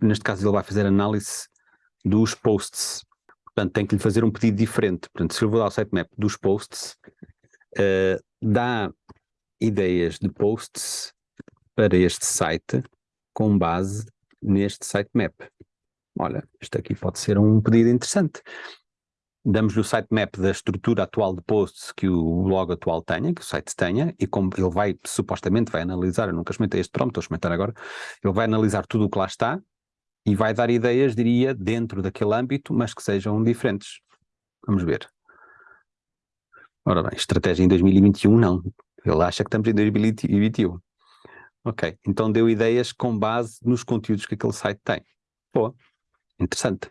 neste caso ele vai fazer análise dos posts. Portanto, tem que lhe fazer um pedido diferente. Portanto, se eu vou dar o sitemap dos posts, uh, dá ideias de posts para este site com base neste sitemap. Olha, isto aqui pode ser um pedido interessante. Damos-lhe o sitemap da estrutura atual de posts que o blog atual tenha, que o site tenha, e como ele vai, supostamente, vai analisar, eu nunca experimentei este prompt, estou a experimentar agora, ele vai analisar tudo o que lá está e vai dar ideias, diria, dentro daquele âmbito, mas que sejam diferentes. Vamos ver. Ora bem, estratégia em 2021 não. Ele acha que estamos em 2021. Ok, então deu ideias com base nos conteúdos que aquele site tem. Boa, interessante.